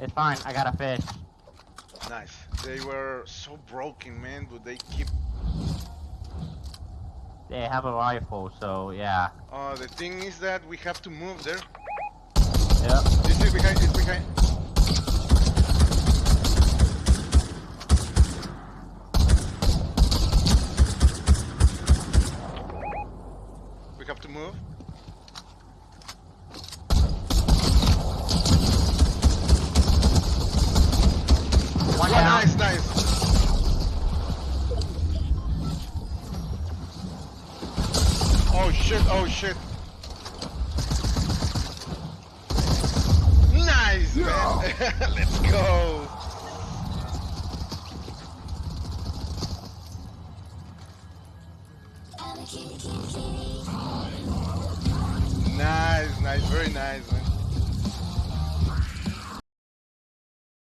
It's fine. I got a fish. Nice. They were so broken, man. But they keep. They have a rifle, so yeah. Uh, the thing is that we have to move there. Yep. This is behind. It's behind. We have to move. Oh shit, oh shit. Nice, yeah. man. Let's go. Nice, nice, very nice, man.